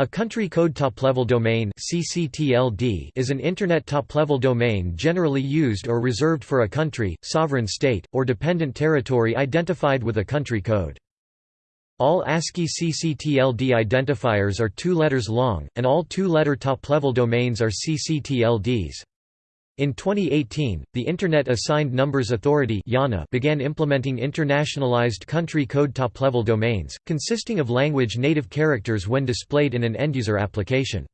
A country code top-level domain (CCTLD) is an internet top-level domain generally used or reserved for a country, sovereign state, or dependent territory identified with a country code. All ASCII CCTLD identifiers are two letters long, and all two-letter top-level domains are CCTLDs. In 2018, the Internet Assigned Numbers Authority began implementing internationalized country code top-level domains, consisting of language native characters when displayed in an end-user application.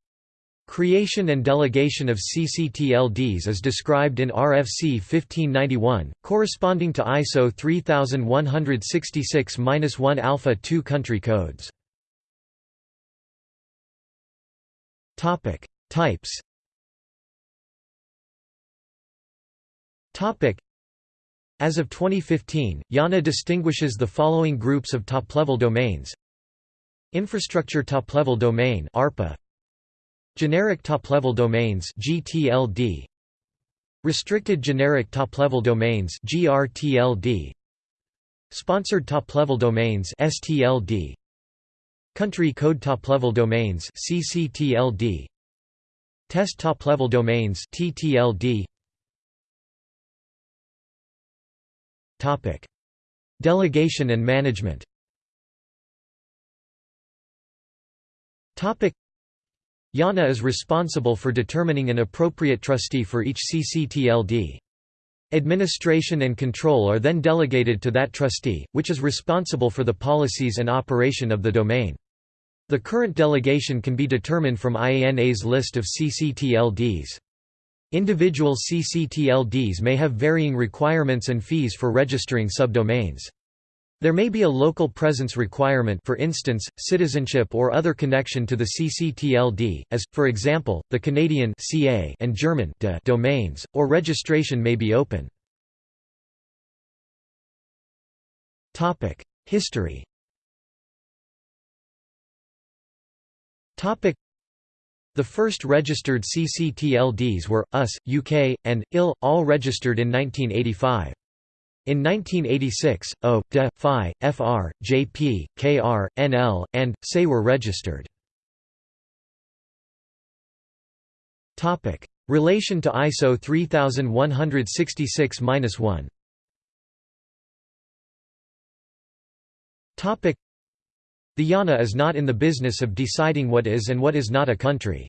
Creation and delegation of CCTLDs is described in RFC 1591, corresponding to ISO 3166-1 Alpha 2 country codes. Topic: Types As of 2015, IANA distinguishes the following groups of top-level domains. Infrastructure top-level domain ARPA Generic top-level domains GTLD Restricted generic top-level domains GRTLD Sponsored top-level domains STLD Country code top-level domains CCTLD Test top-level domains TTLD Delegation and management. Topic: IANA is responsible for determining an appropriate trustee for each CCTLD. Administration and control are then delegated to that trustee, which is responsible for the policies and operation of the domain. The current delegation can be determined from IANA's list of CCTLDs. Individual CCTLDs may have varying requirements and fees for registering subdomains. There may be a local presence requirement for instance, citizenship or other connection to the CCTLD, as, for example, the Canadian CA and German DE domains, or registration may be open. History the first registered CCTLDs were, US, UK, and, IL, all registered in 1985. In 1986, O, DE, FI, FR, JP, KR, NL, and, SE were registered. Relation to ISO 3166-1 the IANA is not in the business of deciding what is and what is not a country.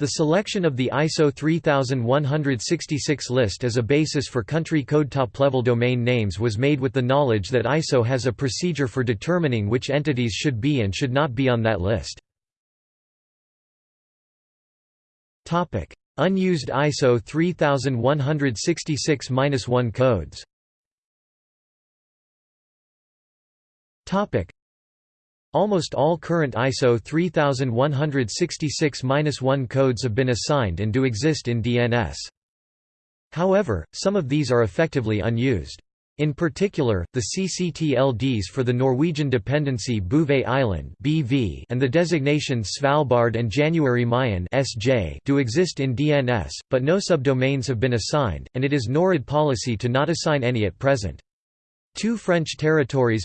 The selection of the ISO 3166 list as a basis for country code top-level domain names was made with the knowledge that ISO has a procedure for determining which entities should be and should not be on that list. Unused ISO 3166-1 codes Almost all current ISO 3166-1 codes have been assigned and do exist in DNS. However, some of these are effectively unused. In particular, the CCTLDs for the Norwegian dependency Bouvet Island (BV) and the designations Svalbard and January Mayen (SJ) do exist in DNS, but no subdomains have been assigned, and it is Norid policy to not assign any at present. Two French territories,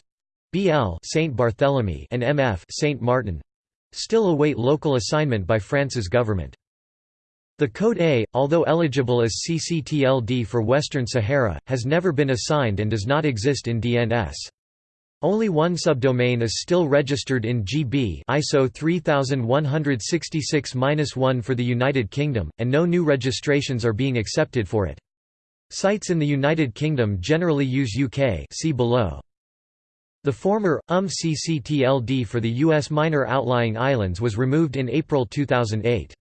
BL Saint Barthélemy and MF Saint Martin still await local assignment by France's government. The Code A, although eligible as CCTLD for Western Sahara, has never been assigned and does not exist in DNS. Only one subdomain is still registered in GB ISO 3166-1 for the United Kingdom, and no new registrations are being accepted for it. Sites in the United Kingdom generally use UK see below. The former, UM CCTLD for the U.S. minor outlying islands was removed in April 2008.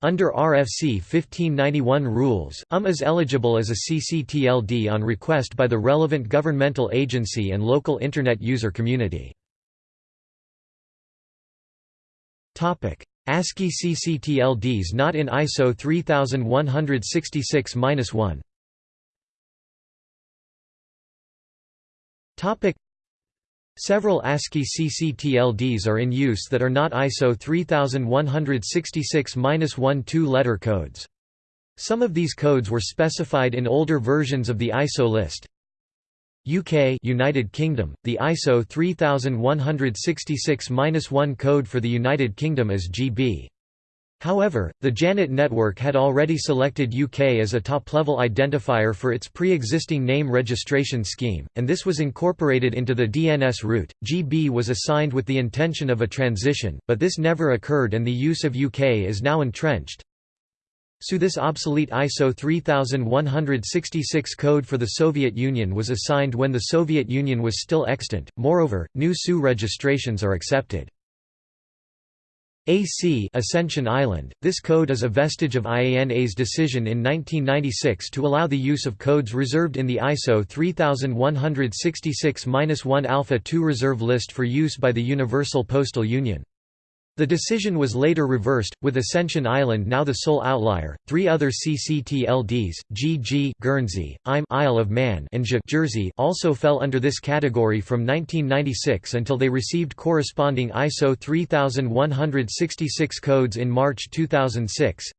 Under RFC 1591 rules, UM is eligible as a CCTLD on request by the relevant governmental agency and local Internet user community. ASCII CCTLDs not in ISO 3166-1 Several ASCII CCTLDs are in use that are not ISO 3166-1 two-letter codes. Some of these codes were specified in older versions of the ISO list. UK United Kingdom, the ISO 3166-1 code for the United Kingdom is GB. However, the Janet network had already selected UK as a top-level identifier for its pre-existing name registration scheme, and this was incorporated into the DNS root. GB was assigned with the intention of a transition, but this never occurred and the use of UK is now entrenched. So this obsolete ISO 3166 code for the Soviet Union was assigned when the Soviet Union was still extant. Moreover, new SU registrations are accepted. AC Ascension Island. This code is a vestige of IANA's decision in 1996 to allow the use of codes reserved in the ISO 3166-1 Alpha 2 reserve list for use by the Universal Postal Union. The decision was later reversed, with Ascension Island now the sole outlier. Three other CCTLDs, GG Guernsey, IM Isle of Man, and J Jersey also fell under this category from 1996 until they received corresponding ISO 3166 codes in March 2006.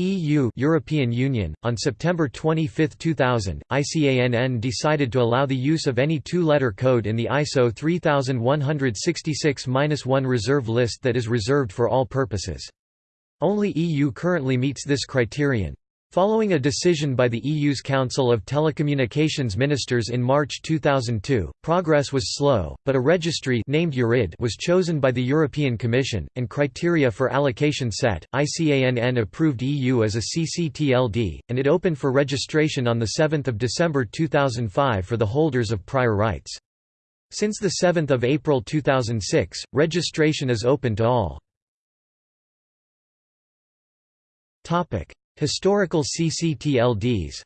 EU European Union on September 25, 2000 ICANN decided to allow the use of any two-letter code in the ISO 3166-1 reserve list that is reserved for all purposes. Only EU currently meets this criterion Following a decision by the EU's Council of Telecommunications Ministers in March 2002, progress was slow, but a registry named EURID was chosen by the European Commission, and criteria for allocation set. ICANN approved EU as a CCTLD, and it opened for registration on 7 December 2005 for the holders of prior rights. Since 7 April 2006, registration is open to all. Historical CCTLDs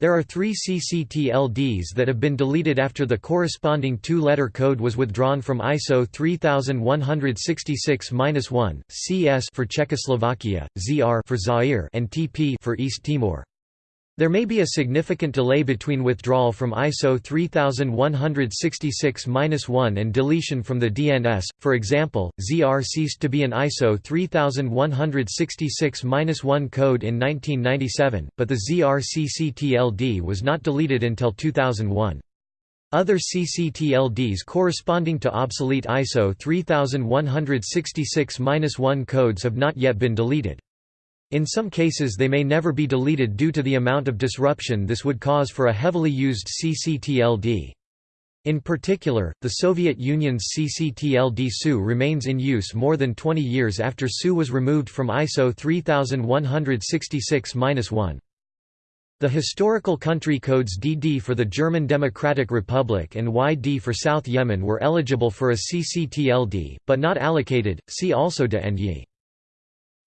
There are three CCTLDs that have been deleted after the corresponding two-letter code was withdrawn from ISO 3166-1, CS for Czechoslovakia, ZR for Zaire and TP for East Timor. There may be a significant delay between withdrawal from ISO 3166-1 and deletion from the DNS, for example, ZR ceased to be an ISO 3166-1 code in 1997, but the ZR CCTLD was not deleted until 2001. Other CCTLDs corresponding to obsolete ISO 3166-1 codes have not yet been deleted. In some cases they may never be deleted due to the amount of disruption this would cause for a heavily used CCTLD. In particular, the Soviet Union's CCTLD SU remains in use more than 20 years after SU was removed from ISO 3166-1. The historical country codes DD for the German Democratic Republic and YD for South Yemen were eligible for a CCTLD, but not allocated, see also de Ye.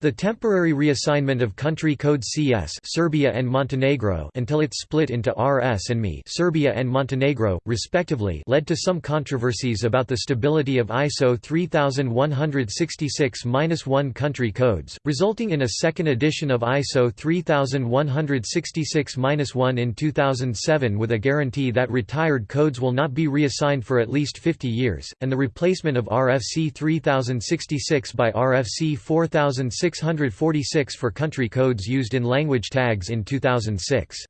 The temporary reassignment of country code CS Serbia and Montenegro until it split into RS and ME Serbia and Montenegro, respectively led to some controversies about the stability of ISO 3166-1 country codes, resulting in a second edition of ISO 3166-1 in 2007 with a guarantee that retired codes will not be reassigned for at least 50 years, and the replacement of RFC 3066 by RFC 4006 646 for country codes used in language tags in 2006.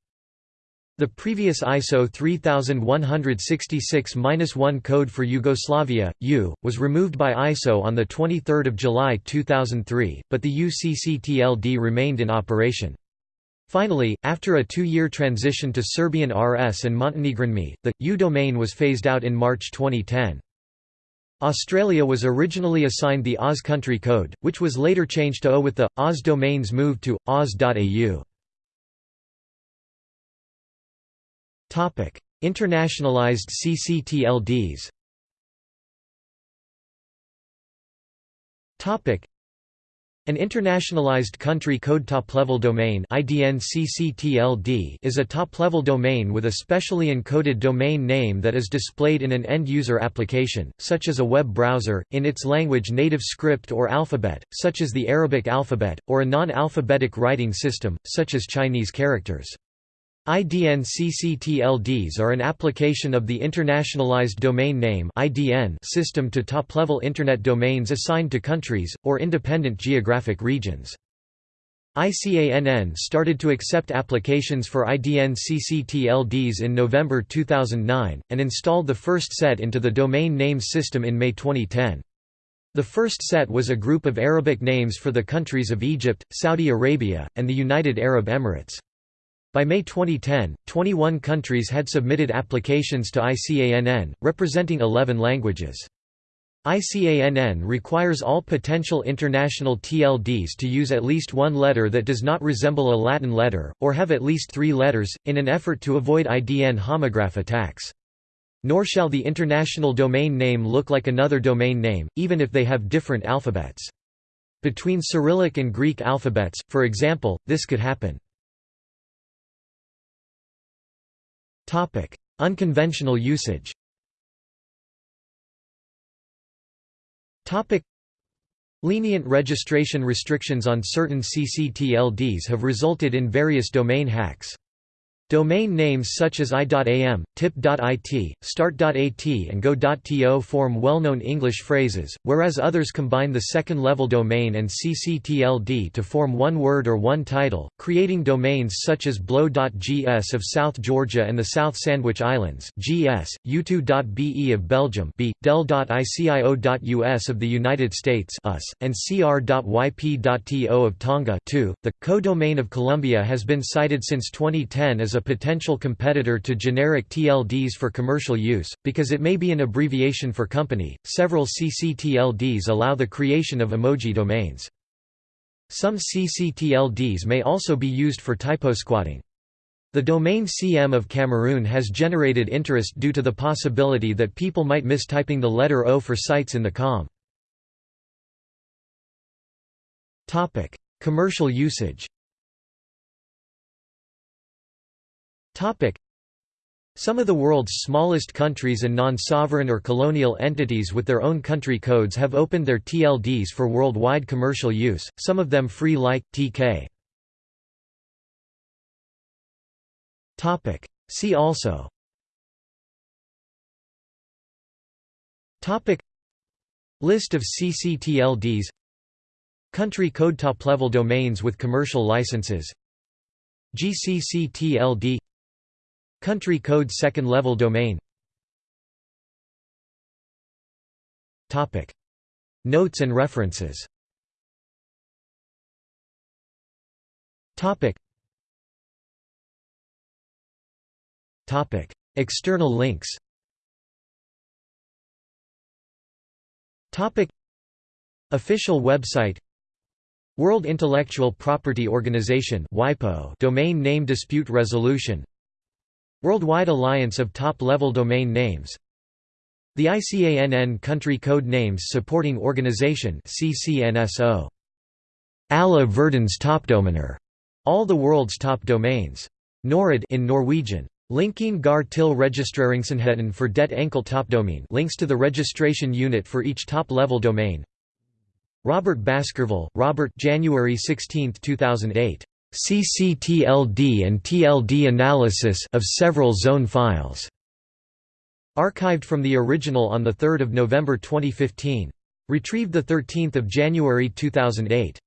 The previous ISO 3166-1 code for Yugoslavia, U, was removed by ISO on 23 July 2003, but the UCCTLD remained in operation. Finally, after a two-year transition to Serbian RS and Montenegrin ME, the, U domain was phased out in March 2010. Australia was originally assigned the Oz country code, which was later changed to O with the, Oz domains moved to, oz.au. Internationalized CCTLDs an internationalized country code top-level domain is a top-level domain with a specially encoded domain name that is displayed in an end-user application, such as a web browser, in its language native script or alphabet, such as the Arabic alphabet, or a non-alphabetic writing system, such as Chinese characters. IDN CCTLDs are an application of the Internationalized Domain Name system to top-level Internet domains assigned to countries, or independent geographic regions. ICANN started to accept applications for IDN CCTLDs in November 2009, and installed the first set into the domain names system in May 2010. The first set was a group of Arabic names for the countries of Egypt, Saudi Arabia, and the United Arab Emirates. By May 2010, 21 countries had submitted applications to ICANN, representing 11 languages. ICANN requires all potential international TLDs to use at least one letter that does not resemble a Latin letter, or have at least three letters, in an effort to avoid IDN homograph attacks. Nor shall the international domain name look like another domain name, even if they have different alphabets. Between Cyrillic and Greek alphabets, for example, this could happen. Unconventional usage. Lenient registration restrictions on certain CCTLDs have resulted in various domain hacks. Domain names such as i.am, tip.it, start.at and go.to form well-known English phrases, whereas others combine the second-level domain and ccTLD to form one word or one title, creating domains such as blow.gs of South Georgia and the South Sandwich Islands gs, u2.be of Belgium b, del.icio.us of the United States us, and cr.yp.to of Tonga 2. .The codomain of Colombia has been cited since 2010 as a potential competitor to generic TLDs for commercial use, because it may be an abbreviation for company. Several CCTLDs allow the creation of emoji domains. Some CCTLDs may also be used for typosquatting. The domain CM of Cameroon has generated interest due to the possibility that people might miss typing the letter O for sites in the COM. Commercial usage Some of the world's smallest countries and non-sovereign or colonial entities with their own country codes have opened their TLDs for worldwide commercial use, some of them free like, TK. See also. List of CCTLDs Country code. Top-level domains with commercial licenses. GCCTLD Country code second level domain. Notes and references. External links. Official website. World Intellectual Property Organization WIPO domain name dispute resolution Worldwide Alliance of Top-Level Domain Names The ICANN Country Code Names Supporting Organization CCNSO. Alla verdens toppdomener, all the world's top domains. Norid in Norwegian. Linking gar til registreringssenheten for det enkel topdomain links to the registration unit for each top-level domain. Robert Baskerville, Robert January 16, 2008. CCTLD and TLD analysis of several zone files. Archived from the original on 3 November 2015. Retrieved 13 January 2008.